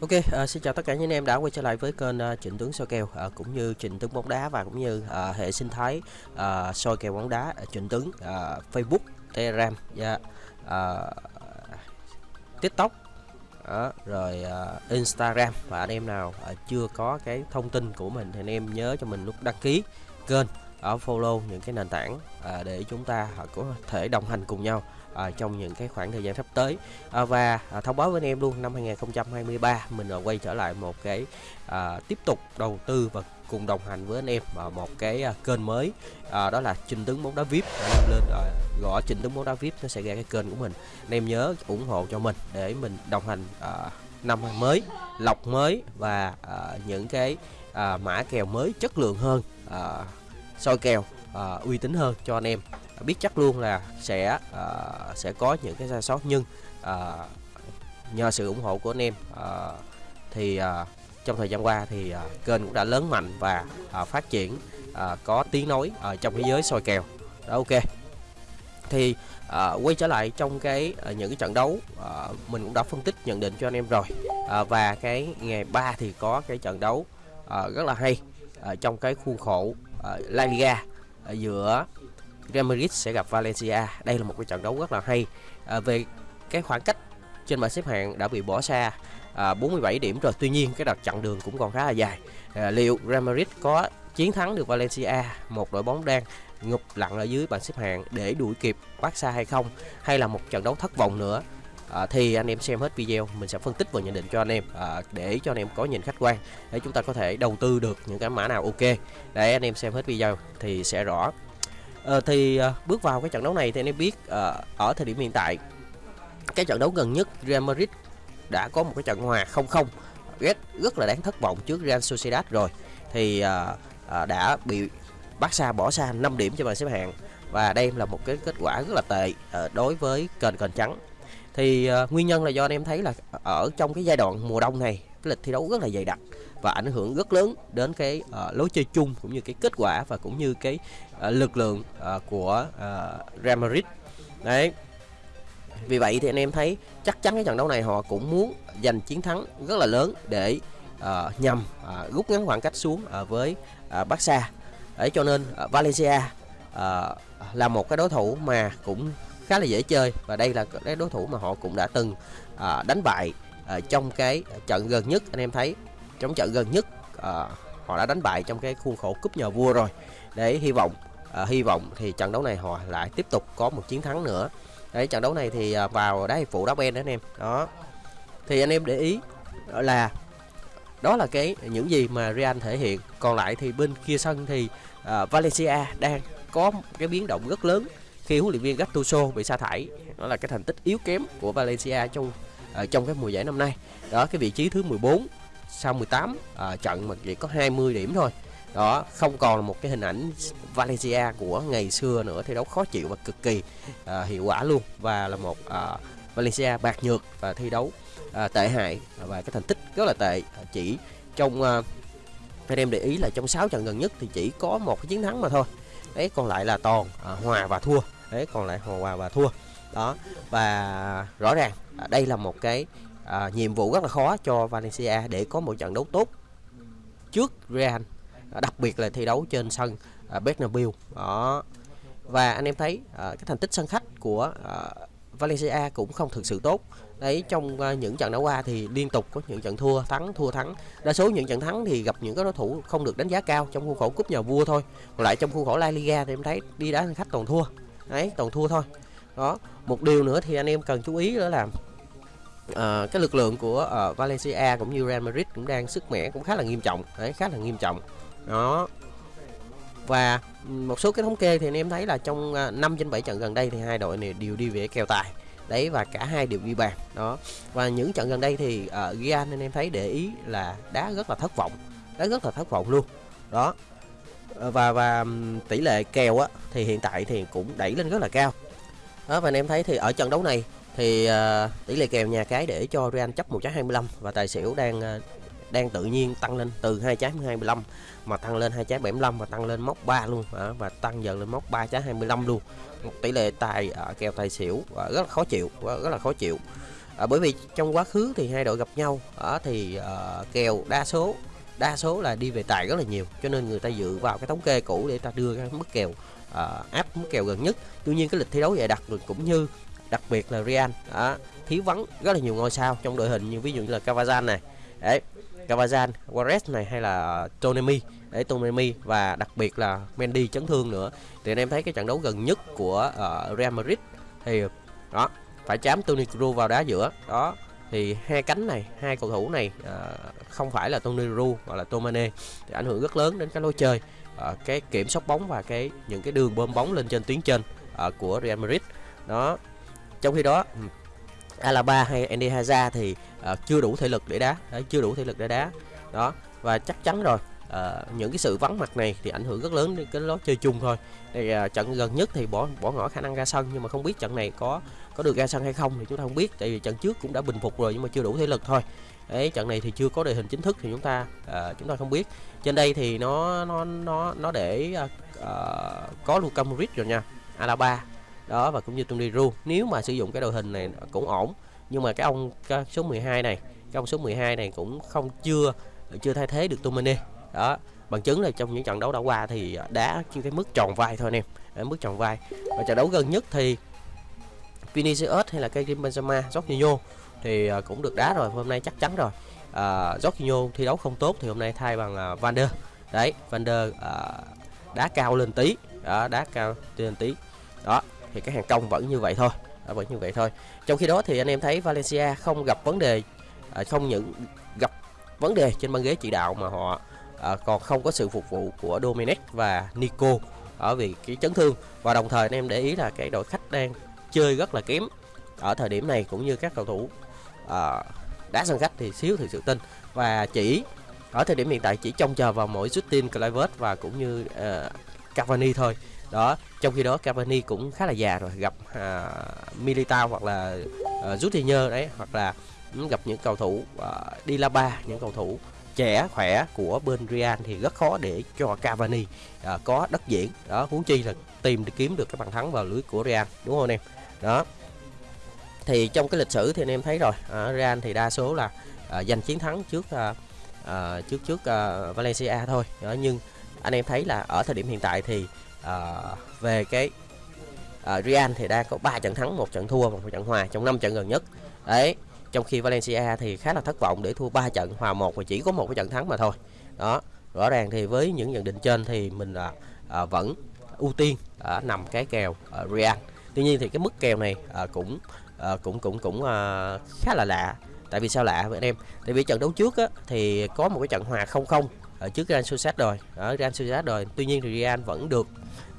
Ok, à, xin chào tất cả những em đã quay trở lại với kênh uh, Trịnh Tướng soi kèo. À, cũng như Trịnh Tướng bóng đá và cũng như à, hệ sinh thái à, soi kèo bóng đá Trịnh Tướng à, Facebook, Telegram, yeah, à, TikTok, đó, rồi uh, Instagram. Và anh em nào uh, chưa có cái thông tin của mình thì anh em nhớ cho mình lúc đăng ký kênh ở follow những cái nền tảng à, để chúng ta có thể đồng hành cùng nhau à, trong những cái khoảng thời gian sắp tới. À, và à, thông báo với anh em luôn năm 2023 mình à, quay trở lại một cái à, tiếp tục đầu tư và cùng đồng hành với anh em vào một cái à, kênh mới à, đó là trình tướng bóng đá vip anh em lên à, gõ trình tướng bóng đá vip nó sẽ ra cái kênh của mình. Anh em nhớ ủng hộ cho mình để mình đồng hành à, năm mới lọc mới và à, những cái à, mã kèo mới chất lượng hơn à, soi kèo à, uy tín hơn cho anh em. Biết chắc luôn là sẽ à, sẽ có những cái sai sót nhưng à, nhờ sự ủng hộ của anh em à, thì à, trong thời gian qua thì à, kênh cũng đã lớn mạnh và à, phát triển à, có tiếng nói ở trong thế giới soi kèo. Đó ok. Thì à, quay trở lại trong cái à, những cái trận đấu à, mình cũng đã phân tích nhận định cho anh em rồi. À, và cái ngày 3 thì có cái trận đấu à, rất là hay à, trong cái khuôn khổ uh, La Liga uh, giữa Real Madrid sẽ gặp Valencia. Đây là một cái trận đấu rất là hay. À, về cái khoảng cách trên bảng xếp hạng đã bị bỏ xa à, 47 điểm rồi. Tuy nhiên cái đợt chặng đường cũng còn khá là dài. À, liệu Real Madrid có chiến thắng được Valencia, một đội bóng đang ngụp lặn ở dưới bảng xếp hạng để đuổi kịp Barca hay không? Hay là một trận đấu thất vọng nữa? À, thì anh em xem hết video mình sẽ phân tích và nhận định cho anh em à, để cho anh em có nhìn khách quan để chúng ta có thể đầu tư được những cái mã nào ok. Để anh em xem hết video thì sẽ rõ. À, thì à, bước vào cái trận đấu này thì anh em biết à, ở thời điểm hiện tại cái trận đấu gần nhất Real Madrid đã có một cái trận hòa 0-0 rất rất là đáng thất vọng trước Real Sociedad rồi. Thì à, à, đã bị Barca bỏ xa 5 điểm cho bảng xếp hạng và đây là một cái kết quả rất là tệ à, đối với kênh kênh trắng thì uh, nguyên nhân là do anh em thấy là ở trong cái giai đoạn mùa đông này cái lịch thi đấu rất là dày đặc và ảnh hưởng rất lớn đến cái uh, lối chơi chung cũng như cái kết quả và cũng như cái uh, lực lượng uh, của uh, Real Madrid. Đấy. Vì vậy thì anh em thấy chắc chắn cái trận đấu này họ cũng muốn giành chiến thắng rất là lớn để uh, nhằm uh, rút ngắn khoảng cách xuống uh, với uh, Barca. Để cho nên uh, Valencia uh, là một cái đối thủ mà cũng khá là dễ chơi. Và đây là cái đối thủ mà họ cũng đã từng à, đánh bại à, trong cái trận gần nhất. Anh em thấy trong trận gần nhất à, họ đã đánh bại trong cái khuôn khổ cúp nhà vua rồi. Để hy vọng à, hy vọng thì trận đấu này họ lại tiếp tục có một chiến thắng nữa. Đấy trận đấu này thì à, vào đá hiệp phụ đá ben đó anh em. Đó. Thì anh em để ý là đó là cái những gì mà Real thể hiện. Còn lại thì bên kia sân thì uh, Valencia đang có cái biến động rất lớn khi huấn luyện viên Gattuso bị sa thải. Đó là cái thành tích yếu kém của Valencia trong uh, trong cái mùa giải năm nay. Đó cái vị trí thứ 14 sau 18 à, ờ, trận mà chỉ có 20 điểm thôi. Đó không còn là một cái hình ảnh Valencia của ngày xưa nữa thi đấu khó chịu và cực kỳ à, hiệu quả luôn. Và là một à, Valencia bạc nhược và thi đấu à, tệ hại. Và cái thành tích rất là tệ. Chỉ trong à, anh em để ý là trong 6 trận gần nhất thì chỉ có một cái chiến thắng mà thôi. Đấy còn lại là toàn à, hòa và thua thế còn lại hòa và thua. Đó và rõ ràng à, đây là một cái à, nhiệm vụ rất là khó cho Valencia để có một trận đấu tốt trước Real à, đặc biệt là thi đấu trên sân à, Bernabeu. Đó. Và anh em thấy à, cái thành tích sân khách của à, Valencia cũng không thực sự tốt. Đấy trong à, những trận đấu qua thì liên tục có những trận thua thắng thua thắng. Đa số những trận thắng thì gặp những cái đối thủ không được đánh giá cao trong khuôn khổ cúp nhà vua thôi. Còn lại trong khuôn khổ La Liga thì em thấy đi đá sân khách toàn thua đấy toàn thua thôi. Đó một điều nữa thì anh em cần chú ý đó là uh, cái lực lượng của uh, Valencia cũng như Real Madrid cũng đang sức mẻ cũng khá là nghiêm trọng. Đấy khá là nghiêm trọng. Đó. Và một số cái thống kê thì anh em thấy là trong ờ, uh, 5 trên 7 trận gần đây thì hai đội này đều đi về kèo tài. Đấy và cả hai đều ghi bàn. Đó. Và những trận gần đây thì uh, Real anh em thấy để ý là đá rất là thất vọng. Đá rất là thất vọng luôn. Đó và và tỷ lệ kèo á thì hiện tại thì cũng đẩy lên rất là cao. Đó và anh em thấy thì ở trận đấu này thì uh, tỷ lệ kèo nhà cái để cho Real chấp 1.25 và tài xỉu đang uh, đang tự nhiên tăng lên từ 2 trái 25 mà tăng lên 2 trái 75 và tăng lên móc 3 luôn. À, và tăng dần lên móc 3 trái 25 luôn. Một tỷ lệ tài uh, kèo tài xỉu uh, rất là khó chịu uh, rất là khó chịu. Uh, bởi vì trong quá khứ thì hai đội gặp nhau uh, thì uh, kèo đa số đa số là đi về tài rất là nhiều cho nên người ta dựa vào cái thống kê cũ để ta đưa ra mức kèo uh, áp mức kèo gần nhất. Tuy nhiên cái lịch thi đấu dày đặc cũng như đặc biệt là Real đó, thiếu vắng rất là nhiều ngôi sao trong đội hình như ví dụ như là Cavazan này đấy Cavazan, Juarez này hay là Tonemi đấy Tonemi và đặc biệt là Mendy chấn thương nữa. Thì anh em thấy cái trận đấu gần nhất của uh, Real Madrid thì đó phải chám Toni Kroos vào đá giữa đó thì hai cánh này hai cầu thủ này à, không phải là Toni Kroos hoặc là Tomane thì ảnh hưởng rất lớn đến cái lối chơi à, cái kiểm soát bóng và cái những cái đường bơm bóng lên trên tuyến trên à, của Real Madrid. Đó trong khi đó ừ, Alaba hay Andy Hazard thì à, chưa đủ thể lực để đá. Đấy, chưa đủ thể lực để đá. Đó và chắc chắn rồi à, những cái sự vắng mặt này thì ảnh hưởng rất lớn đến cái lối chơi chung thôi. Thì à, trận gần nhất thì bỏ bỏ ngỏ khả năng ra sân nhưng mà không biết trận này có có được ra sân hay không thì chúng ta không biết tại vì trận trước cũng đã bình phục rồi nhưng mà chưa đủ thể lực thôi. Đấy trận này thì chưa có đội hình chính thức thì chúng ta uh, chúng ta không biết. Trên đây thì nó nó nó nó để uh, uh, có Luka Modric rồi nha Alaba. Đó và cũng như Tony Ru nếu mà sử dụng cái đội hình này cũng ổn nhưng mà cái ông cái số 12 này cái ông số 12 này cũng không chưa chưa thay thế được Tomine đó bằng chứng là trong những trận đấu đã qua thì đá chỉ cái mức tròn vai thôi anh em. Mức tròn vai. Và trận đấu gần nhất thì Vinicius hay là Karim Benzema, Jorginho thì uh, cũng được đá rồi hôm nay chắc chắn rồi. Uh, Jorginho thi đấu không tốt thì hôm nay thay bằng uh, Van der. Đấy Van der uh, đá cao lên tí. Đó đá cao lên tí. Đó thì cái hàng công vẫn như vậy thôi. Đó, vẫn như vậy thôi. Trong khi đó thì anh em thấy Valencia không gặp vấn đề uh, không những gặp vấn đề trên băng ghế chỉ đạo mà họ uh, còn không có sự phục vụ của Dominic và Nico. Ở vì cái chấn thương. Và đồng thời anh em để ý là cái đội khách đang chơi rất là kém ở thời điểm này cũng như các cầu thủ à, đá sân khách thì xíu thì sự tin. Và chỉ ở thời điểm hiện tại chỉ trông chờ vào mỗi Justin Kluivert và cũng như uh, Cavani thôi. Đó trong khi đó Cavani cũng khá là già rồi gặp uh, Militao hoặc là uh, Coutinho đấy hoặc là gặp những cầu thủ uh, Dilaba những cầu thủ trẻ khỏe của bên Real thì rất khó để cho Cavani uh, có đất diễn. Đó huống chi là tìm kiếm được cái bàn thắng vào lưới của Real đúng không anh em? Đó. Thì trong cái lịch sử thì anh em thấy rồi. À, Real thì đa số là à, giành chiến thắng trước à, à, trước trước à, Valencia thôi. Đó nhưng anh em thấy là ở thời điểm hiện tại thì à, về cái à, Real thì đang có 3 trận thắng một trận thua và một trận hòa trong 5 trận gần nhất. Đấy trong khi Valencia thì khá là thất vọng để thua 3 trận hòa một và chỉ có một cái trận thắng mà thôi. Đó rõ ràng thì với những nhận định trên thì mình à, à, vẫn ưu tiên à, nằm cái kèo à, Real tuy nhiên thì cái mức kèo này à, cũng à, cũng cũng cũng à, khá là lạ. Tại vì sao lạ vậy anh em? Tại vì trận đấu trước á, thì có một cái trận hòa 0-0 ở trước Real Sociedad rồi. Ở Real Sociedad rồi. Tuy nhiên thì Real vẫn được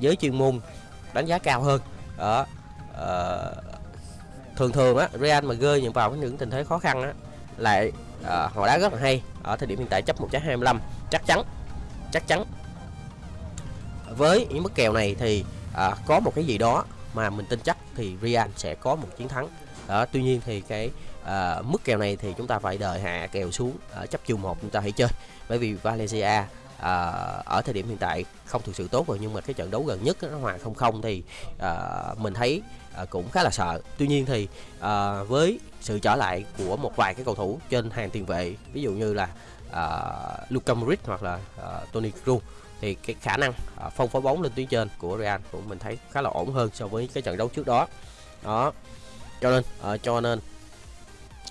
giới chuyên môn đánh giá cao hơn. Đó à, thường thường á Real mà rơi những vào những tình thế khó khăn á lại à, họ đá rất là hay. Ở thời điểm hiện tại chấp 1.25 chắc chắn chắc chắn. Với những mức kèo này thì à, có một cái gì đó mà mình tin chắc thì Real sẽ có một chiến thắng. Đó tuy nhiên thì cái uh, mức kèo này thì chúng ta phải đợi hạ kèo xuống uh, chấp chiều một chúng ta hãy chơi. Bởi vì Valencia à, ở thời điểm hiện tại không thực sự tốt rồi nhưng mà cái trận đấu gần nhất nó hòa không không thì à, mình thấy à, cũng khá là sợ. Tuy nhiên thì à, với sự trở lại của một vài cái cầu thủ trên hàng tiền vệ ví dụ như là à, Luka Modric hoặc là à, Toni Kroos thì cái khả năng à, phân phong phối bóng lên tuyến trên của Real cũng mình thấy khá là ổn hơn so với cái trận đấu trước đó. Đó cho nên à, cho nên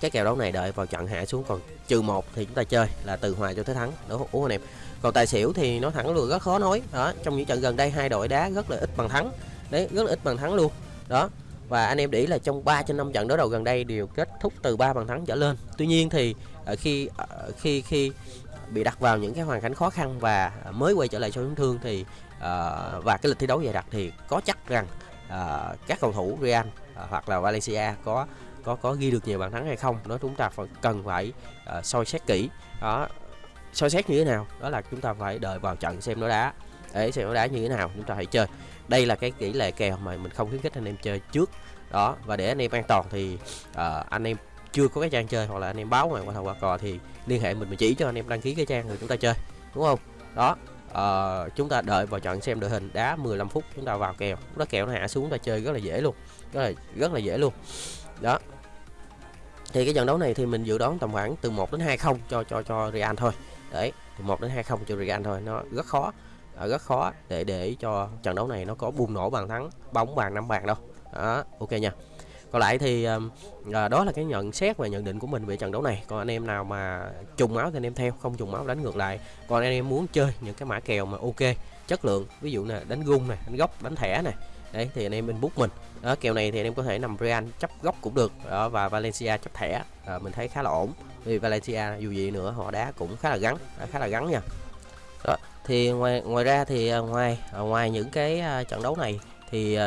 cái kèo đấu này đợi vào trận hạ xuống còn trừ một thì chúng ta chơi là từ hòa cho tới thắng. Đúng không anh em còn tài xỉu thì nó thẳng luôn rất khó nói. Đó trong những trận gần đây hai đội đá rất là ít bằng thắng. Đấy rất là ít bằng thắng luôn. Đó và anh em để ý là trong 3 trên 5 trận đối đầu gần đây đều kết thúc từ 3 bàn thắng trở lên. Tuy nhiên thì à, à, khi khi khi bị đặt vào những cái hoàn cảnh khó khăn và mới quay trở lại sau chấn thương thì uh, và cái lịch thi đấu dày đặc thì có chắc rằng uh, các cầu thủ Real uh, hoặc là Valencia có có có ghi được nhiều bàn thắng hay không. Đó chúng ta phải cần phải uh, soi xét kỹ. Đó soi xét như thế nào? Đó là chúng ta phải đợi vào trận xem nó đá. Để xem nó đá như thế nào chúng ta hãy chơi. Đây là cái tỷ lệ kèo mà mình không khuyến khích anh em chơi trước. Đó và để anh em an toàn thì uh, anh em chưa có cái trang chơi hoặc là anh em báo ngoài qua thầu qua cò thì liên hệ mình mình chỉ cho anh em đăng ký cái trang rồi chúng ta chơi đúng không? Đó uh, chúng ta đợi vào trận xem đội hình đá 15 phút chúng ta vào kèo. Nó kèo nó hạ xuống ta chơi rất là dễ luôn rất là rất là dễ luôn. Đó. Thì cái trận đấu này thì mình dự đoán tầm khoảng từ 1 đến 2 không cho cho cho Real thôi. Đấy từ 1 đến 2 không cho Real thôi nó rất khó à, rất khó để để cho trận đấu này nó có bùng nổ bàn thắng bóng bàn năm bàn đâu. Đó ok nha còn lại thì à, đó là cái nhận xét và nhận định của mình về trận đấu này. Còn anh em nào mà trùng máu thì anh em theo không trùng máu đánh ngược lại. Còn anh em muốn chơi những cái mã kèo mà ok chất lượng ví dụ là đánh gung này đánh góc đánh thẻ này đấy thì anh em inbox mình. Đó, kèo này thì anh em có thể nằm Real chấp góc cũng được. Đó, và Valencia chấp thẻ à, mình thấy khá là ổn. Vì Valencia dù gì nữa họ đá cũng khá là gắn khá là gắn nha. Đó, thì ngoài ngoài ra thì ngoài ngoài những cái trận đấu này thì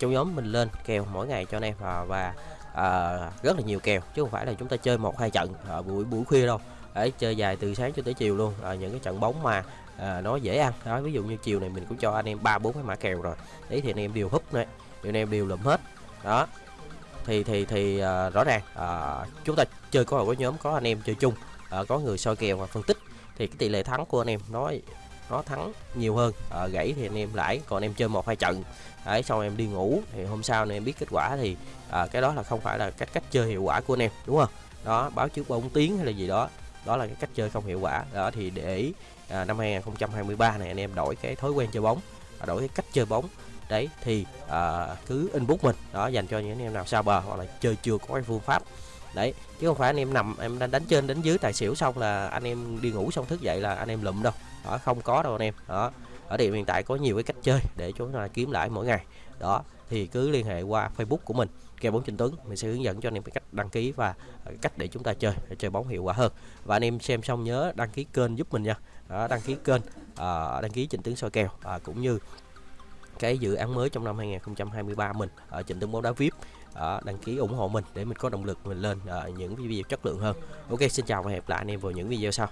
trong nhóm mình lên kèo mỗi ngày cho anh em và, và à, rất là nhiều kèo chứ không phải là chúng ta chơi một hai trận ở buổi buổi khuya đâu. Để chơi dài từ sáng cho tới chiều luôn à, những cái trận bóng mà à, nó dễ ăn. Đó ví dụ như chiều này mình cũng cho anh em ba bốn cái mã kèo rồi. Đấy thì anh em đều húp này anh em đều lụm hết. Đó thì thì thì à, rõ ràng à, chúng ta chơi có có nhóm có anh em chơi chung à, có người soi kèo và phân tích thì cái tỷ lệ thắng của anh em nó nó thắng nhiều hơn. À, gãy thì anh em lãi còn em chơi một hai trận. Đấy xong em đi ngủ thì hôm sau này em biết kết quả thì à, cái đó là không phải là cách cách chơi hiệu quả của anh em đúng không? Đó báo trước bóng tiếng hay là gì đó. Đó là cái cách chơi không hiệu quả. Đó thì để à, năm 2023 này anh em đổi cái thói quen chơi bóng và đổi cái cách chơi bóng. Đấy thì à, cứ inbox mình. Đó dành cho những anh em nào sao bờ hoặc là chơi chưa có cái phương pháp. Đấy chứ không phải anh em nằm em đang đánh trên đánh dưới tài xỉu xong là anh em đi ngủ xong thức dậy là anh em lụm đâu đó không có đâu anh em. Đó ở điểm hiện tại có nhiều cái cách chơi để chúng ta kiếm lại mỗi ngày. Đó thì cứ liên hệ qua Facebook của mình kèo bóng trình Tuấn. Mình sẽ hướng dẫn cho anh em cách đăng ký và cách để chúng ta chơi để chơi bóng hiệu quả hơn. Và anh em xem xong nhớ đăng ký kênh giúp mình nha. Đó, đăng ký kênh à, đăng ký trình Tuấn soi kèo à, cũng như cái dự án mới trong năm 2023 mình ở trình Tuấn bóng đá VIP à, đăng ký ủng hộ mình để mình có động lực mình lên à, những video chất lượng hơn. Ok xin chào và hẹn gặp lại anh em vào những video sau.